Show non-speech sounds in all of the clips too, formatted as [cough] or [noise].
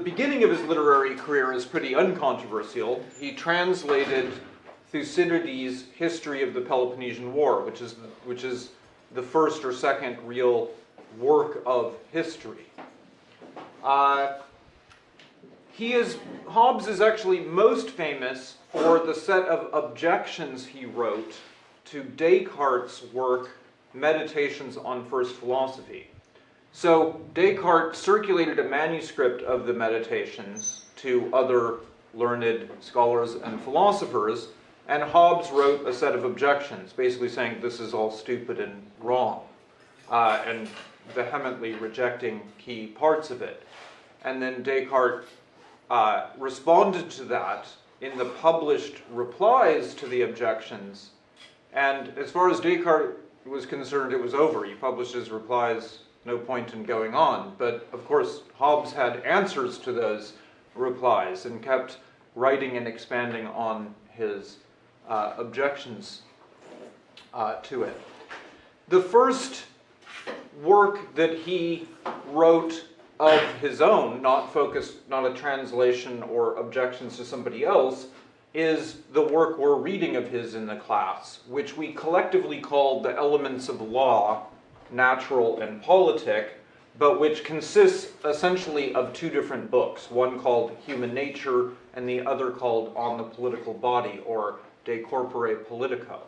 The beginning of his literary career is pretty uncontroversial. He translated Thucydides' History of the Peloponnesian War, which is, the, which is the first or second real work of history. Uh, he is, Hobbes is actually most famous for the set of objections he wrote to Descartes' work, Meditations on First Philosophy. So Descartes circulated a manuscript of the Meditations to other learned scholars and philosophers, and Hobbes wrote a set of objections, basically saying this is all stupid and wrong, uh, and vehemently rejecting key parts of it. And then Descartes uh, responded to that in the published replies to the objections, and as far as Descartes was concerned, it was over. He published his replies no point in going on. But of course, Hobbes had answers to those replies and kept writing and expanding on his uh, objections uh, to it. The first work that he wrote of his own, not focused, not a translation or objections to somebody else, is the work we're reading of his in the class, which we collectively called The Elements of Law, natural and politic, but which consists essentially of two different books, one called Human Nature and the other called On the Political Body, or De Corpore Politico.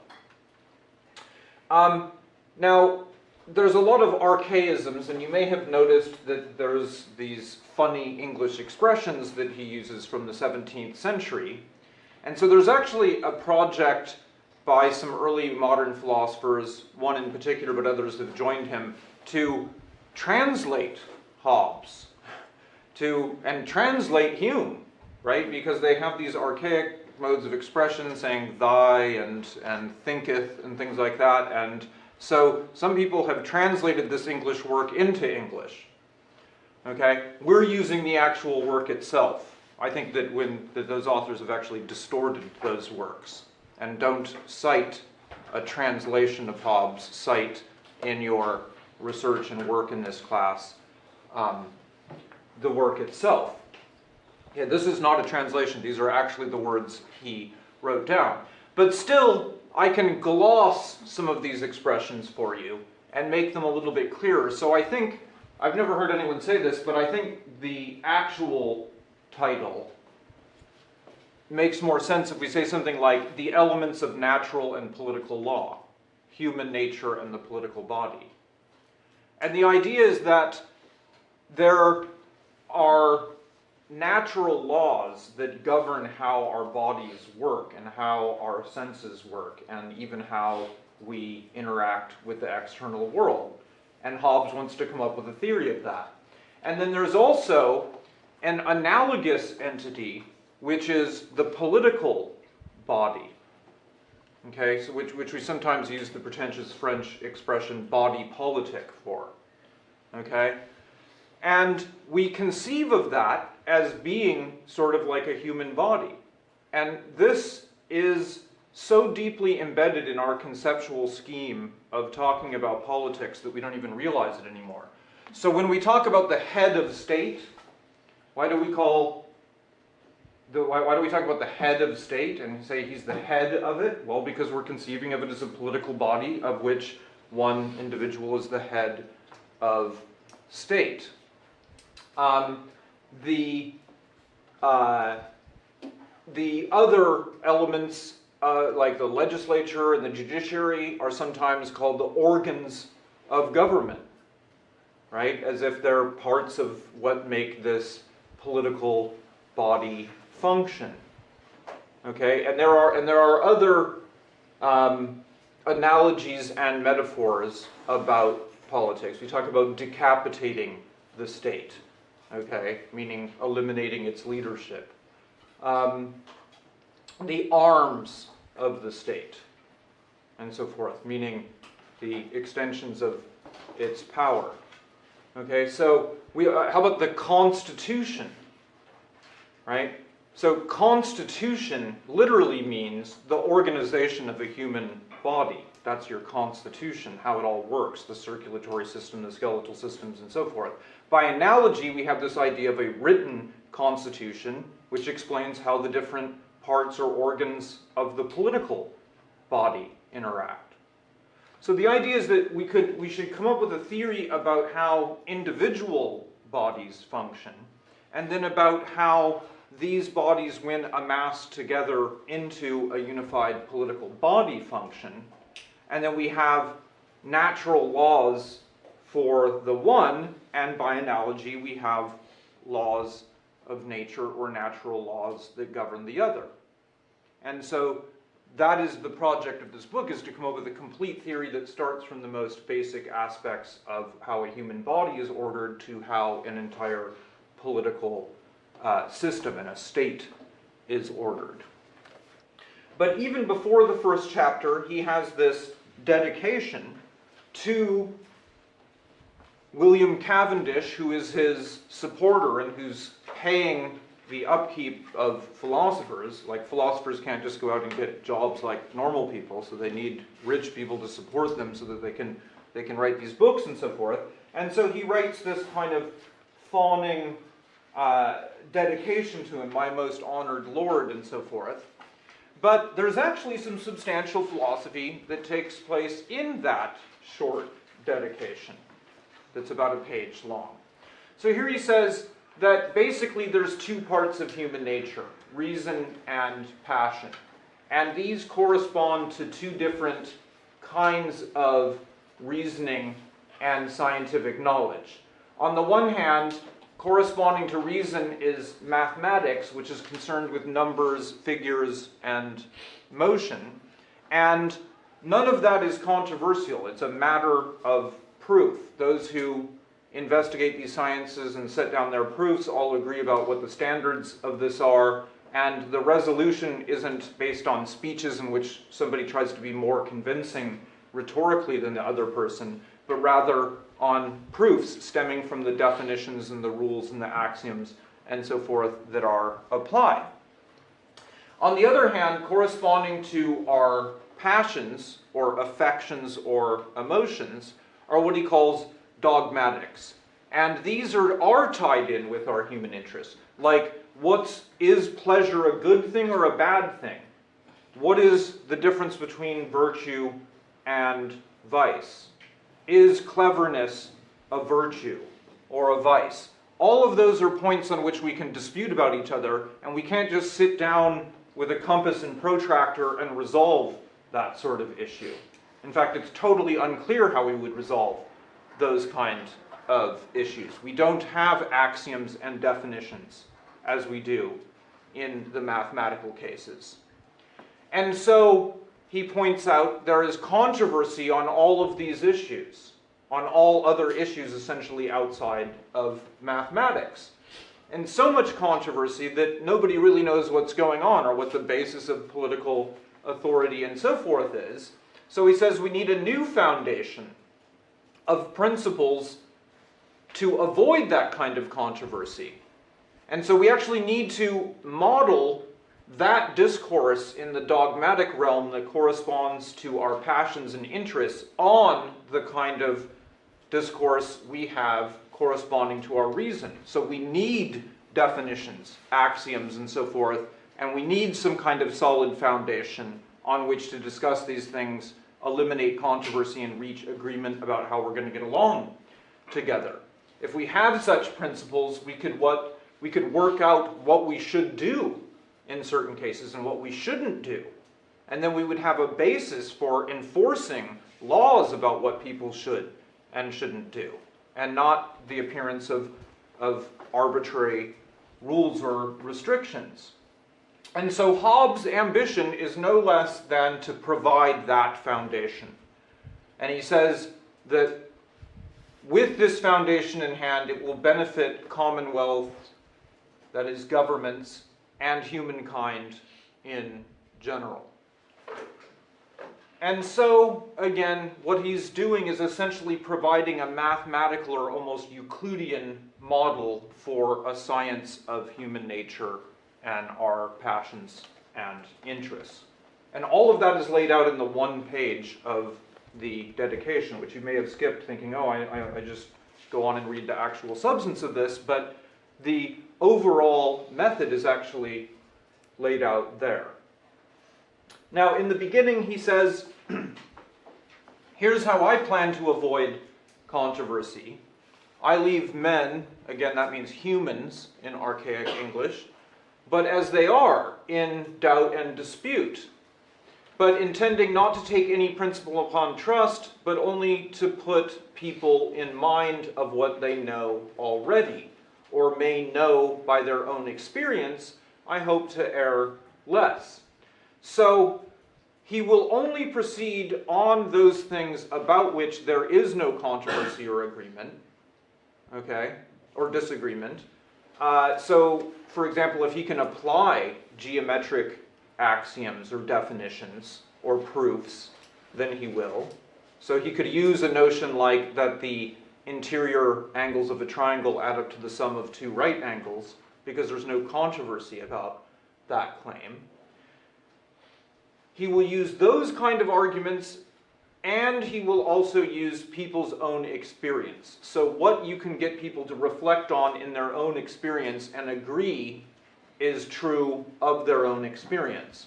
Um, now, there's a lot of archaisms, and you may have noticed that there's these funny English expressions that he uses from the 17th century. And so there's actually a project by some early modern philosophers, one in particular, but others have joined him, to translate Hobbes to and translate Hume, right? Because they have these archaic modes of expression saying thy and, and thinketh and things like that. And so some people have translated this English work into English. Okay? We're using the actual work itself. I think that when that those authors have actually distorted those works and don't cite a translation of Hobbes, cite in your research and work in this class um, the work itself. Yeah, this is not a translation. These are actually the words he wrote down. But still, I can gloss some of these expressions for you and make them a little bit clearer. So I think, I've never heard anyone say this, but I think the actual title makes more sense if we say something like the elements of natural and political law, human nature and the political body. And the idea is that there are natural laws that govern how our bodies work and how our senses work and even how we interact with the external world. And Hobbes wants to come up with a theory of that. And then there's also an analogous entity which is the political body. Okay, so which, which we sometimes use the pretentious French expression body politic for. Okay? And we conceive of that as being sort of like a human body. And this is so deeply embedded in our conceptual scheme of talking about politics that we don't even realize it anymore. So when we talk about the head of state, why do we call the, why, why, do we talk about the head of state and say he's the head of it? Well, because we're conceiving of it as a political body of which one individual is the head of state. Um, the, uh, the other elements, uh, like the legislature and the judiciary, are sometimes called the organs of government, right? As if they're parts of what make this political body function. Okay, and there are and there are other um, analogies and metaphors about politics. We talk about decapitating the state, okay, meaning eliminating its leadership. Um, the arms of the state, and so forth, meaning the extensions of its power. Okay, so we, uh, how about the Constitution, right? So constitution literally means the organization of a human body. that's your constitution, how it all works, the circulatory system, the skeletal systems, and so forth. By analogy, we have this idea of a written constitution, which explains how the different parts or organs of the political body interact. So the idea is that we could we should come up with a theory about how individual bodies function, and then about how these bodies, when amassed together into a unified political body, function, and then we have natural laws for the one, and by analogy, we have laws of nature or natural laws that govern the other. And so that is the project of this book, is to come up with a complete theory that starts from the most basic aspects of how a human body is ordered to how an entire political uh, system and a state is ordered. But even before the first chapter, he has this dedication to William Cavendish, who is his supporter and who's paying the upkeep of philosophers. Like philosophers can't just go out and get jobs like normal people, so they need rich people to support them so that they can they can write these books and so forth. And so he writes this kind of fawning uh, dedication to him, my most honored lord, and so forth. But there's actually some substantial philosophy that takes place in that short dedication that's about a page long. So here he says that basically there's two parts of human nature, reason and passion. And these correspond to two different kinds of reasoning and scientific knowledge. On the one hand, corresponding to reason is mathematics, which is concerned with numbers, figures, and motion. And none of that is controversial. It's a matter of proof. Those who investigate these sciences and set down their proofs all agree about what the standards of this are, and the resolution isn't based on speeches in which somebody tries to be more convincing rhetorically than the other person, but rather on proofs stemming from the definitions and the rules and the axioms and so forth that are applied. On the other hand, corresponding to our passions or affections or emotions are what he calls dogmatics. And these are, are tied in with our human interests. Like, what's, is pleasure a good thing or a bad thing? What is the difference between virtue and vice? Is cleverness a virtue or a vice? All of those are points on which we can dispute about each other, and we can't just sit down with a compass and protractor and resolve that sort of issue. In fact, it's totally unclear how we would resolve those kind of issues. We don't have axioms and definitions as we do in the mathematical cases. And so he points out there is controversy on all of these issues, on all other issues essentially outside of mathematics. And so much controversy that nobody really knows what's going on or what the basis of political authority and so forth is. So he says we need a new foundation of principles to avoid that kind of controversy. And so we actually need to model that discourse in the dogmatic realm that corresponds to our passions and interests on the kind of discourse we have corresponding to our reason. So we need definitions, axioms, and so forth, and we need some kind of solid foundation on which to discuss these things, eliminate controversy, and reach agreement about how we're going to get along together. If we have such principles, we could what we could work out what we should do in certain cases and what we shouldn't do. And then we would have a basis for enforcing laws about what people should and shouldn't do, and not the appearance of, of arbitrary rules or restrictions. And so Hobbes' ambition is no less than to provide that foundation. And he says that with this foundation in hand, it will benefit commonwealth, that is, governments, and humankind in general. And so, again, what he's doing is essentially providing a mathematical or almost Euclidean model for a science of human nature and our passions and interests. And all of that is laid out in the one page of the dedication, which you may have skipped thinking, oh, I, I, I just go on and read the actual substance of this, but the overall method is actually laid out there. Now, in the beginning, he says, [clears throat] here's how I plan to avoid controversy. I leave men, again, that means humans in archaic English, but as they are in doubt and dispute, but intending not to take any principle upon trust, but only to put people in mind of what they know already, or may know by their own experience, I hope to err less. So he will only proceed on those things about which there is no controversy or agreement, okay, or disagreement. Uh, so, for example, if he can apply geometric axioms or definitions or proofs, then he will. So he could use a notion like that the interior angles of a triangle add up to the sum of two right angles, because there's no controversy about that claim. He will use those kind of arguments and he will also use people's own experience. So what you can get people to reflect on in their own experience and agree is true of their own experience.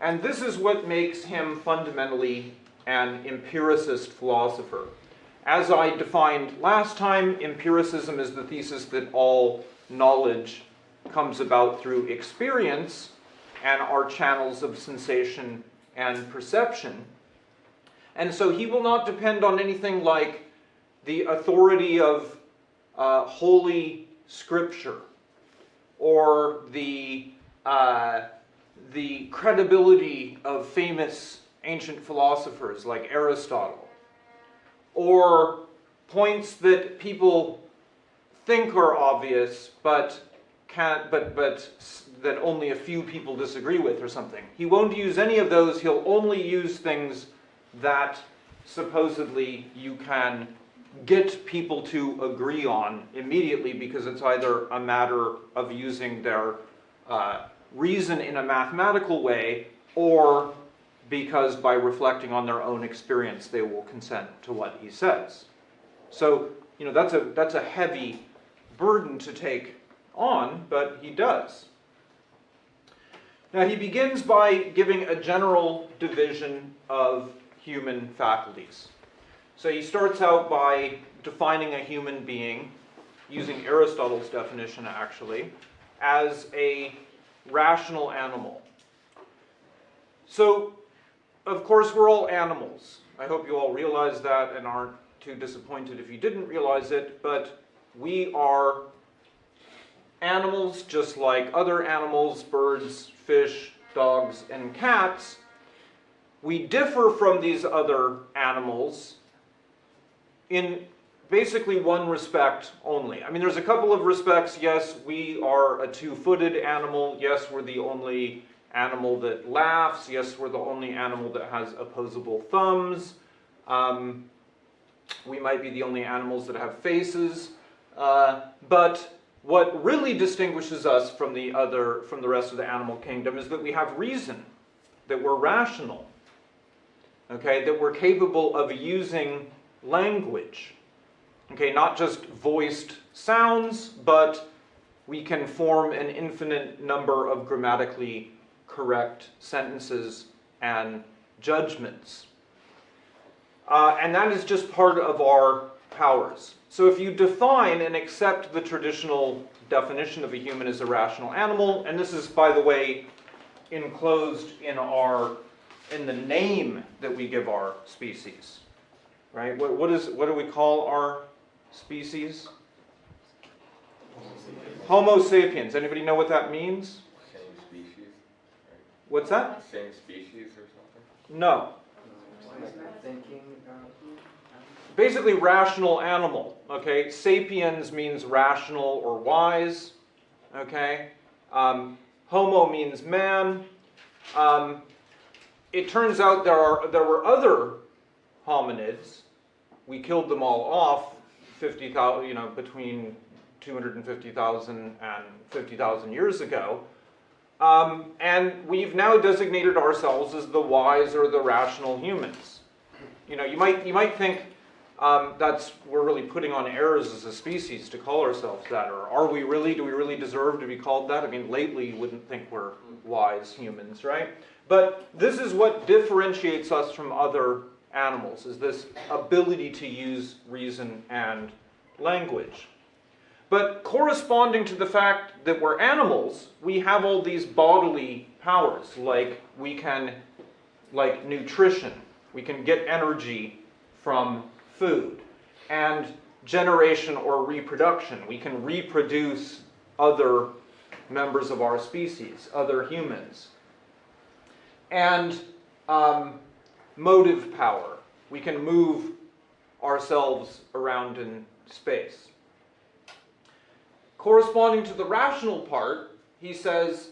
And this is what makes him fundamentally an empiricist philosopher. As I defined last time, empiricism is the thesis that all knowledge comes about through experience and our channels of sensation and perception. And so he will not depend on anything like the authority of uh, holy scripture or the, uh, the credibility of famous ancient philosophers like Aristotle or points that people think are obvious but can't but but that only a few people disagree with or something. He won't use any of those. He'll only use things that supposedly you can get people to agree on immediately because it's either a matter of using their uh, reason in a mathematical way or because by reflecting on their own experience they will consent to what he says. So, you know, that's a, that's a heavy burden to take on, but he does. Now he begins by giving a general division of human faculties. So he starts out by defining a human being, using Aristotle's definition actually, as a rational animal. So, of course, we're all animals. I hope you all realize that and aren't too disappointed if you didn't realize it, but we are animals just like other animals, birds, fish, dogs, and cats, we differ from these other animals in basically one respect only. I mean, there's a couple of respects. Yes, we are a two-footed animal. Yes, we're the only animal that laughs. Yes, we're the only animal that has opposable thumbs. Um, we might be the only animals that have faces. Uh, but what really distinguishes us from the other, from the rest of the animal kingdom is that we have reason, that we're rational okay, that we're capable of using language. Okay, not just voiced sounds, but we can form an infinite number of grammatically correct sentences and judgments. Uh, and that is just part of our powers. So if you define and accept the traditional definition of a human as a rational animal, and this is, by the way, enclosed in our in the name that we give our species, right? What, what, is, what do we call our species? Homo sapiens. Anybody know what that means? What's that? Same species or something? No. Basically, rational animal. Okay, sapiens means rational or wise. Okay, um, Homo means man. Um, it turns out there, are, there were other hominids. We killed them all off 50,000, you know, between 250,000 and 50,000 years ago. Um, and we've now designated ourselves as the wise or the rational humans. You know, you might, you might think um, that's, we're really putting on airs as a species to call ourselves that, or are we really, do we really deserve to be called that? I mean, lately you wouldn't think we're wise humans, right? But this is what differentiates us from other animals, is this ability to use reason and language. But corresponding to the fact that we're animals, we have all these bodily powers, like we can, like nutrition, we can get energy from food, and generation or reproduction. We can reproduce other members of our species, other humans. And um, motive power. We can move ourselves around in space. Corresponding to the rational part, he says,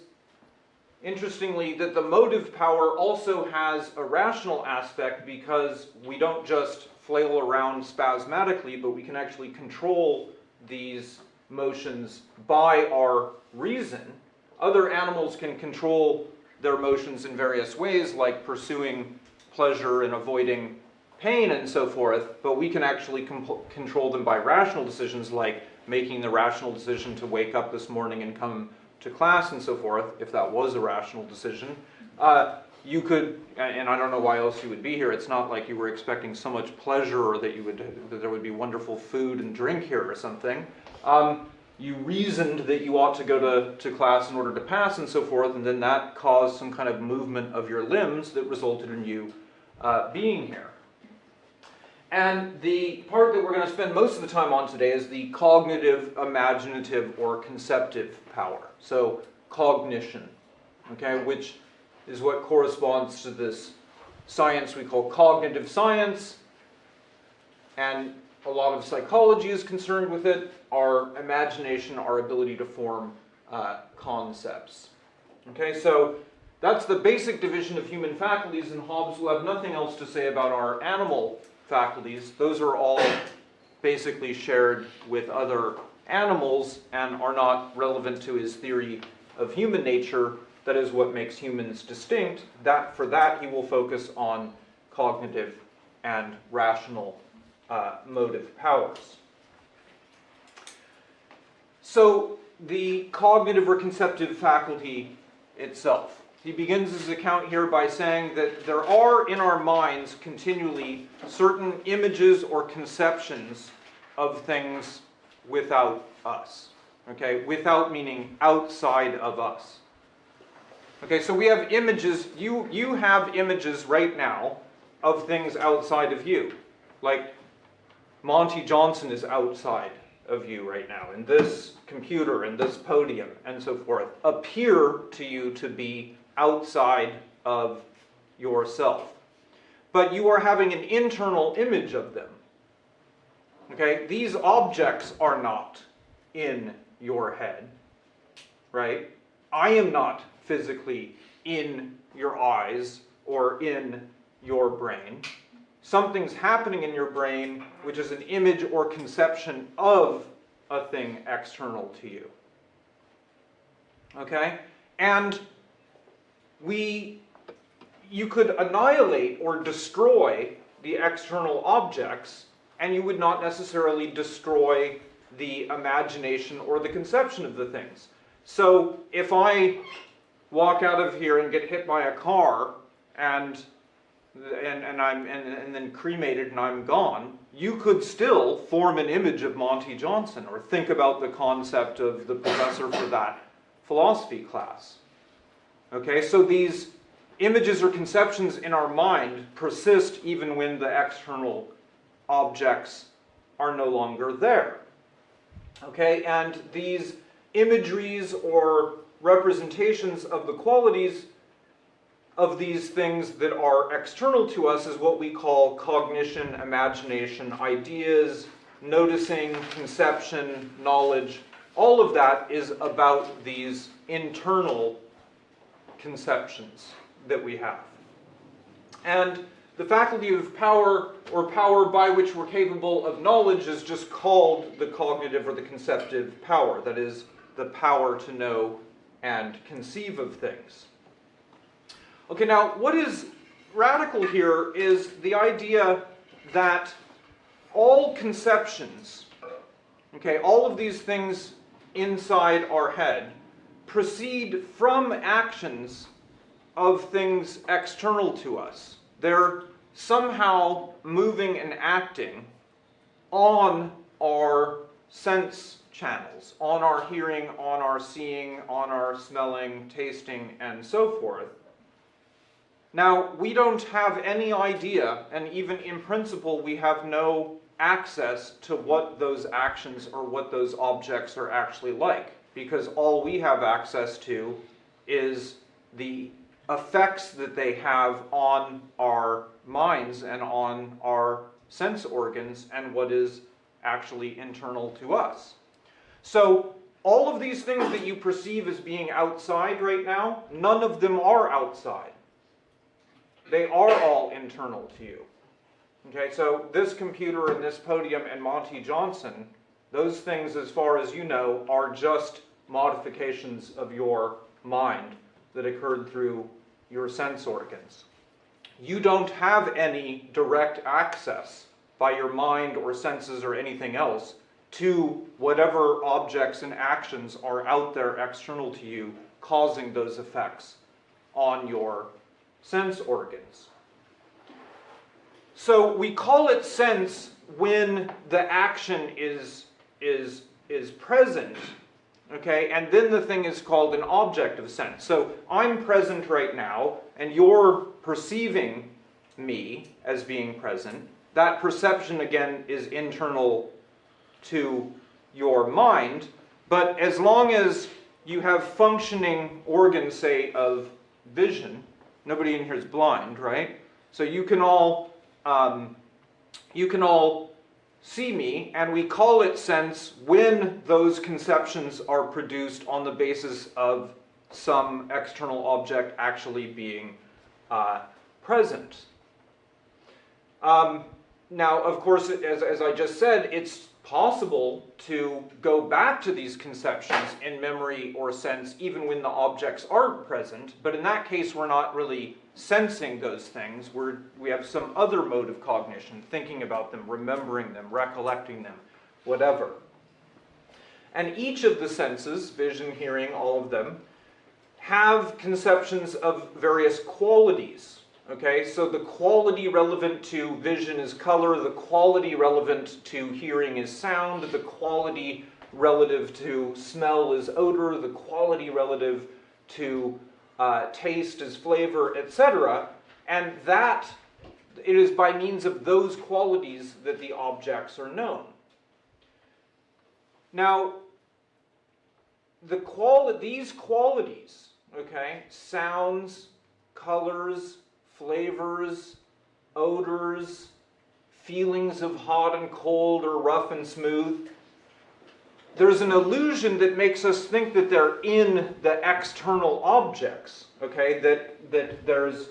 interestingly, that the motive power also has a rational aspect because we don't just flail around spasmodically, but we can actually control these motions by our reason. Other animals can control their motions in various ways, like pursuing pleasure and avoiding pain and so forth, but we can actually control them by rational decisions like making the rational decision to wake up this morning and come to class and so forth, if that was a rational decision. Uh, you could, and I don't know why else you would be here, it's not like you were expecting so much pleasure or that, you would, that there would be wonderful food and drink here or something. Um, you reasoned that you ought to go to, to class in order to pass and so forth, and then that caused some kind of movement of your limbs that resulted in you uh, being here. And the part that we're going to spend most of the time on today is the cognitive, imaginative, or conceptive power. So cognition, okay, which is what corresponds to this science we call cognitive science. And a lot of psychology is concerned with it, our imagination, our ability to form uh, concepts. Okay, so that's the basic division of human faculties, and Hobbes will have nothing else to say about our animal faculties. Those are all basically shared with other animals and are not relevant to his theory of human nature. That is what makes humans distinct. That For that, he will focus on cognitive and rational uh, motive powers. So the cognitive or conceptive faculty itself. He begins his account here by saying that there are in our minds continually certain images or conceptions of things without us. Okay, without meaning outside of us. Okay, so we have images, you, you have images right now of things outside of you. Like Monty Johnson is outside of you right now, and this computer and this podium and so forth appear to you to be outside of yourself. But you are having an internal image of them. Okay, these objects are not in your head, right? I am not physically in your eyes or in your brain. Something's happening in your brain which is an image or conception of a thing external to you. Okay? And we, you could annihilate or destroy the external objects and you would not necessarily destroy the imagination or the conception of the things. So if I walk out of here and get hit by a car and and, and I'm and, and then cremated and I'm gone, you could still form an image of Monty Johnson or think about the concept of the professor for that philosophy class. Okay, so these images or conceptions in our mind persist even when the external objects are no longer there. Okay, and these imageries or representations of the qualities of these things that are external to us is what we call cognition, imagination, ideas, noticing, conception, knowledge. All of that is about these internal conceptions that we have. And the faculty of power, or power by which we're capable of knowledge, is just called the cognitive or the conceptive power. That is, the power to know and conceive of things. Okay, now what is radical here is the idea that all conceptions, okay, all of these things inside our head proceed from actions of things external to us. They're somehow moving and acting on our sense channels, on our hearing, on our seeing, on our smelling, tasting, and so forth. Now, we don't have any idea, and even in principle, we have no access to what those actions or what those objects are actually like, because all we have access to is the effects that they have on our minds and on our sense organs and what is actually internal to us. So all of these things that you perceive as being outside right now, none of them are outside. They are all internal to you. Okay, so this computer and this podium and Monty Johnson, those things, as far as you know, are just modifications of your mind that occurred through your sense organs. You don't have any direct access by your mind or senses or anything else to whatever objects and actions are out there external to you causing those effects on your sense organs. So we call it sense when the action is, is, is present, okay, and then the thing is called an object of sense. So I'm present right now, and you're perceiving me as being present. That perception, again, is internal to your mind, but as long as you have functioning organs, say, of vision, nobody in here is blind, right? So you can all um, you can all see me, and we call it sense when those conceptions are produced on the basis of some external object actually being uh, present. Um, now, of course, as, as I just said, it's possible to go back to these conceptions in memory or sense even when the objects aren't present, but in that case we're not really sensing those things. We're, we have some other mode of cognition, thinking about them, remembering them, recollecting them, whatever. And each of the senses, vision, hearing, all of them, have conceptions of various qualities Okay, so the quality relevant to vision is color, the quality relevant to hearing is sound, the quality relative to smell is odor, the quality relative to uh, taste is flavor, etc. And that, it is by means of those qualities that the objects are known. Now, the quali these qualities, okay, sounds, colors, flavors, odors, feelings of hot and cold or rough and smooth. There's an illusion that makes us think that they're in the external objects, okay? That, that there's,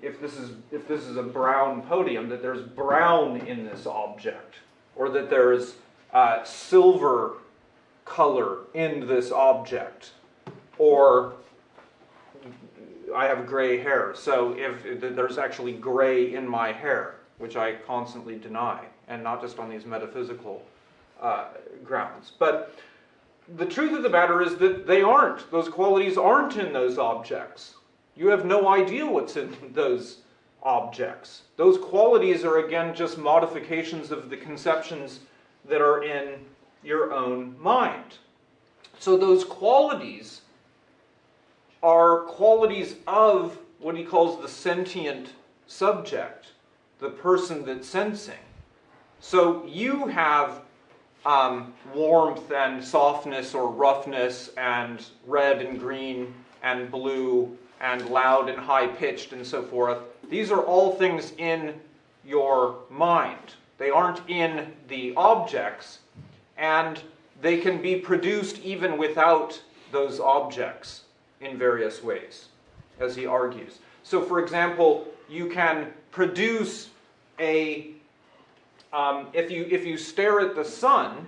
if this, is, if this is a brown podium, that there's brown in this object, or that there's uh, silver color in this object, or I have gray hair, so if, there's actually gray in my hair, which I constantly deny, and not just on these metaphysical uh, grounds. But the truth of the matter is that they aren't. Those qualities aren't in those objects. You have no idea what's in [laughs] those objects. Those qualities are again just modifications of the conceptions that are in your own mind. So those qualities are qualities of what he calls the sentient subject, the person that's sensing. So you have um, warmth and softness or roughness and red and green and blue and loud and high pitched and so forth. These are all things in your mind. They aren't in the objects and they can be produced even without those objects in various ways, as he argues. So for example, you can produce a, um, if, you, if you stare at the sun,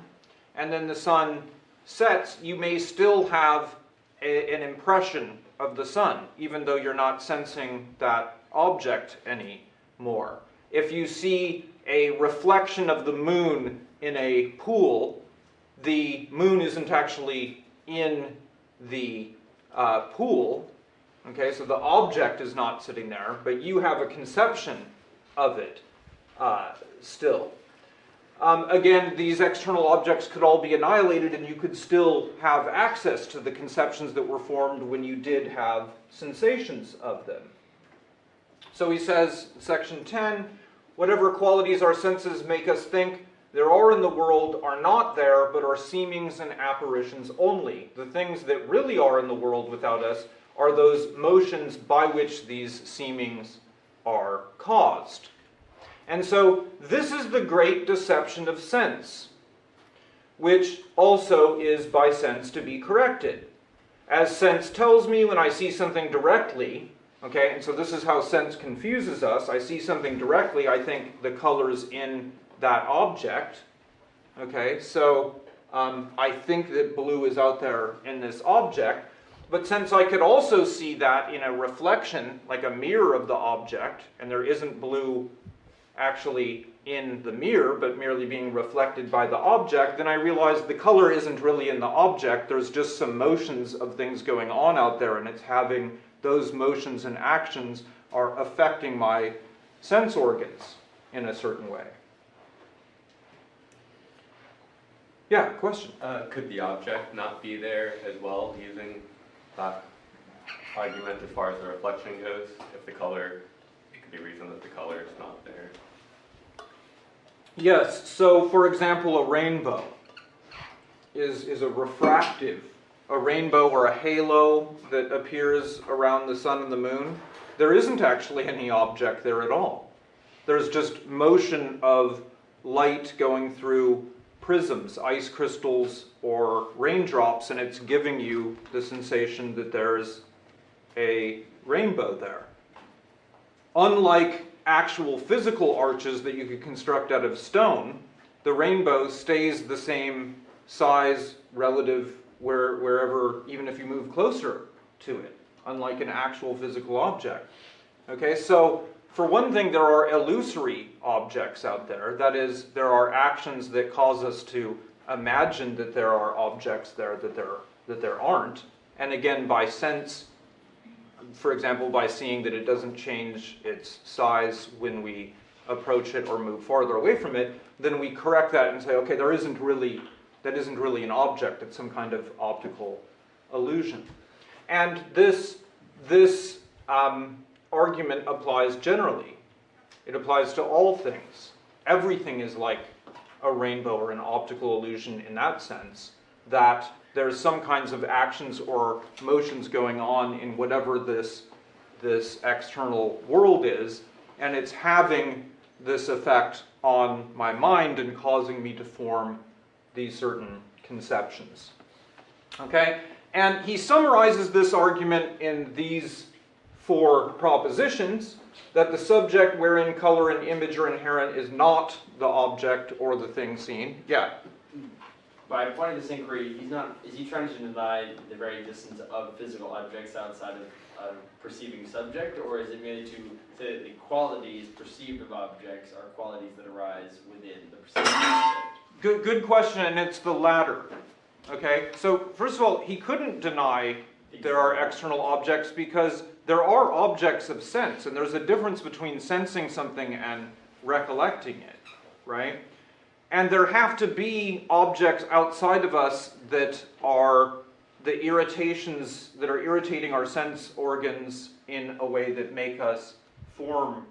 and then the sun sets, you may still have a, an impression of the sun, even though you're not sensing that object anymore. If you see a reflection of the moon in a pool, the moon isn't actually in the uh, pool, okay, so the object is not sitting there, but you have a conception of it uh, still. Um, again, these external objects could all be annihilated and you could still have access to the conceptions that were formed when you did have sensations of them. So he says, section 10, whatever qualities our senses make us think there are in the world are not there, but are seemings and apparitions only. The things that really are in the world without us are those motions by which these seemings are caused. And so this is the great deception of sense, which also is by sense to be corrected. As sense tells me when I see something directly, okay, and so this is how sense confuses us. I see something directly, I think the color's in that object, okay, so um, I think that blue is out there in this object, but since I could also see that in a reflection, like a mirror of the object, and there isn't blue actually in the mirror, but merely being reflected by the object, then I realized the color isn't really in the object, there's just some motions of things going on out there, and it's having those motions and actions are affecting my sense organs in a certain way. Yeah, question? Uh, could the object not be there as well, using that argument as far as the reflection goes? If the color, it could be reason that the color is not there. Yes, so for example, a rainbow is, is a refractive, a rainbow or a halo that appears around the sun and the moon. There isn't actually any object there at all. There's just motion of light going through prisms, ice crystals, or raindrops, and it's giving you the sensation that there's a rainbow there. Unlike actual physical arches that you could construct out of stone, the rainbow stays the same size relative where, wherever, even if you move closer to it, unlike an actual physical object. Okay, so for one thing, there are illusory objects out there. That is, there are actions that cause us to imagine that there are objects there that there, that there aren't. And again, by sense, for example, by seeing that it doesn't change its size when we approach it or move farther away from it, then we correct that and say, okay, there isn't really, that isn't really an object, it's some kind of optical illusion. And this, this um, argument applies generally. It applies to all things. Everything is like a rainbow or an optical illusion in that sense, that there's some kinds of actions or motions going on in whatever this, this external world is, and it's having this effect on my mind and causing me to form these certain conceptions. Okay? And he summarizes this argument in these four propositions that the subject wherein color and image are inherent is not the object or the thing seen. Yeah. By pointing this inquiry, he's not, is he trying to deny the very existence of physical objects outside of a perceiving subject, or is it merely to say that the qualities perceived of objects are qualities that arise within the perceived subject? Good, good question, and it's the latter. Okay, so first of all, he couldn't deny there are external objects because there are objects of sense, and there's a difference between sensing something and recollecting it, right? And there have to be objects outside of us that are the irritations that are irritating our sense organs in a way that make us form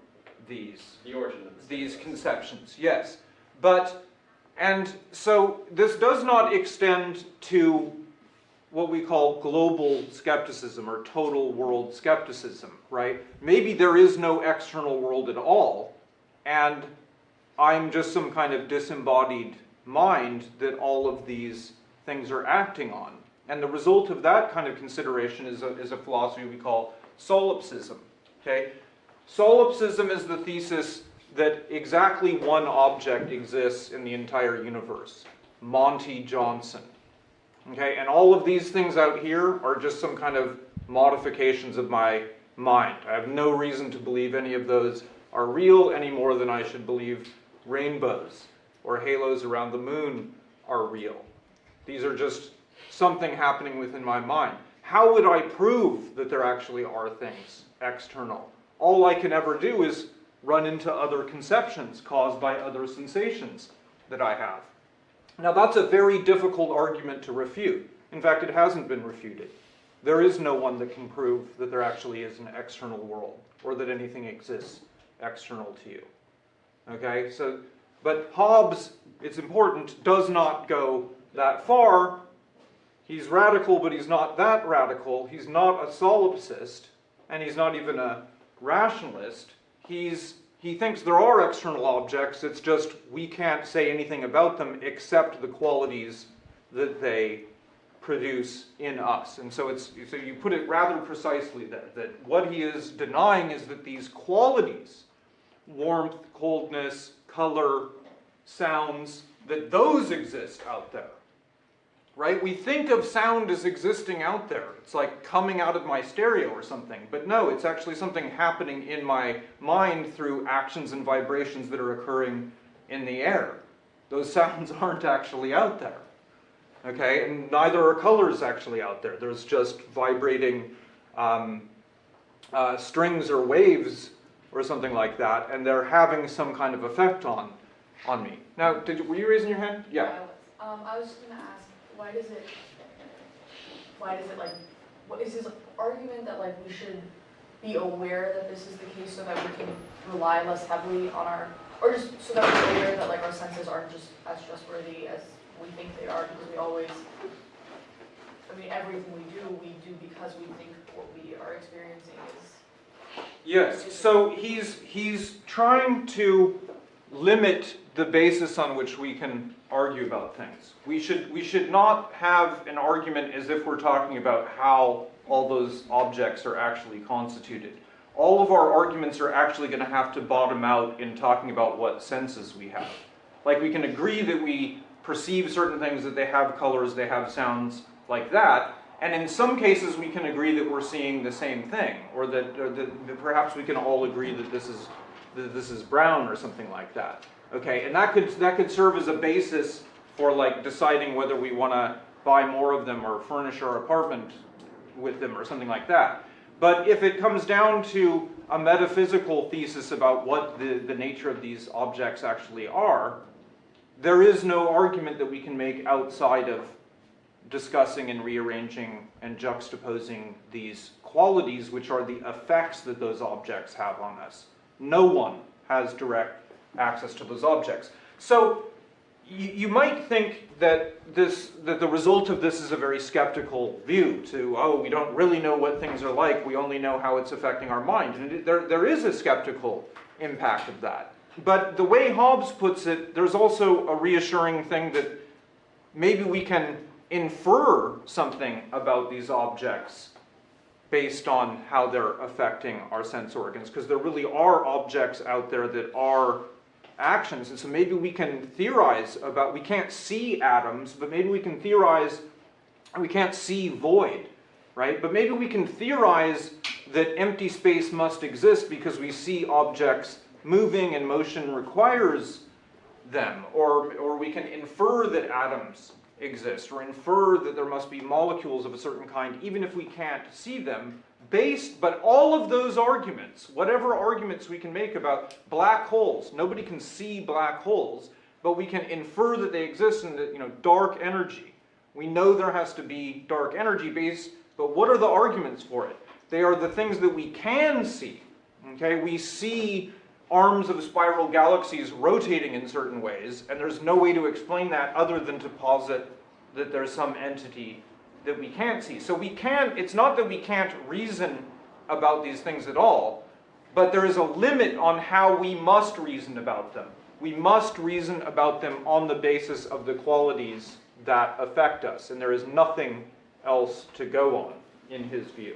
these The these conceptions, yes. But, and so this does not extend to what we call global skepticism or total world skepticism, right? Maybe there is no external world at all, and I'm just some kind of disembodied mind that all of these things are acting on. And the result of that kind of consideration is a, is a philosophy we call solipsism, okay? Solipsism is the thesis that exactly one object exists in the entire universe, Monty Johnson. Okay, and all of these things out here are just some kind of modifications of my mind. I have no reason to believe any of those are real any more than I should believe rainbows or halos around the moon are real. These are just something happening within my mind. How would I prove that there actually are things external? All I can ever do is run into other conceptions caused by other sensations that I have. Now that's a very difficult argument to refute. In fact, it hasn't been refuted. There is no one that can prove that there actually is an external world or that anything exists external to you. Okay, so, but Hobbes, it's important, does not go that far. He's radical, but he's not that radical. He's not a solipsist, and he's not even a rationalist. He's, he thinks there are external objects, it's just we can't say anything about them except the qualities that they produce in us. And so it's so you put it rather precisely there that what he is denying is that these qualities, warmth, coldness, color, sounds, that those exist out there. Right? We think of sound as existing out there. It's like coming out of my stereo or something. But no, it's actually something happening in my mind through actions and vibrations that are occurring in the air. Those [laughs] sounds aren't actually out there. Okay, and neither are colors actually out there. There's just vibrating um, uh, strings or waves or something like that, and they're having some kind of effect on on me. Now, did were you raising your hand? Yeah. Um, I was just gonna ask, why does it, why does it like, what is his argument that like we should be aware that this is the case so that we can rely less heavily on our, or just so that we're aware that like our senses aren't just as trustworthy as we think they are? Because we always, I mean, everything we do, we do because we think what we are experiencing is, Yes, so he's, he's trying to limit the basis on which we can argue about things. We should, we should not have an argument as if we're talking about how all those objects are actually constituted. All of our arguments are actually going to have to bottom out in talking about what senses we have. Like we can agree that we perceive certain things, that they have colors, they have sounds, like that, and in some cases, we can agree that we're seeing the same thing, or that, or that, perhaps we can all agree that this is that this is brown or something like that. Okay, and that could that could serve as a basis for like deciding whether we want to buy more of them or furnish our apartment with them or something like that. But if it comes down to a metaphysical thesis about what the, the nature of these objects actually are, there is no argument that we can make outside of discussing and rearranging and juxtaposing these qualities, which are the effects that those objects have on us. No one has direct access to those objects. So you, you might think that this that the result of this is a very skeptical view to oh we don't really know what things are like we only know how it's affecting our mind and it, there there is a skeptical impact of that but the way Hobbes puts it there's also a reassuring thing that maybe we can infer something about these objects based on how they're affecting our sense organs because there really are objects out there that are actions. And so maybe we can theorize about we can't see atoms but maybe we can theorize we can't see void right? But maybe we can theorize that empty space must exist because we see objects moving and motion requires them. Or or we can infer that atoms exist or infer that there must be molecules of a certain kind even if we can't see them based but all of those arguments whatever arguments we can make about black holes nobody can see black holes but we can infer that they exist in the you know dark energy. We know there has to be dark energy based but what are the arguments for it? They are the things that we can see okay? We see arms of spiral galaxies rotating in certain ways, and there's no way to explain that other than to posit that there's some entity that we can't see. So we can, it's not that we can't reason about these things at all, but there is a limit on how we must reason about them. We must reason about them on the basis of the qualities that affect us, and there is nothing else to go on in his view.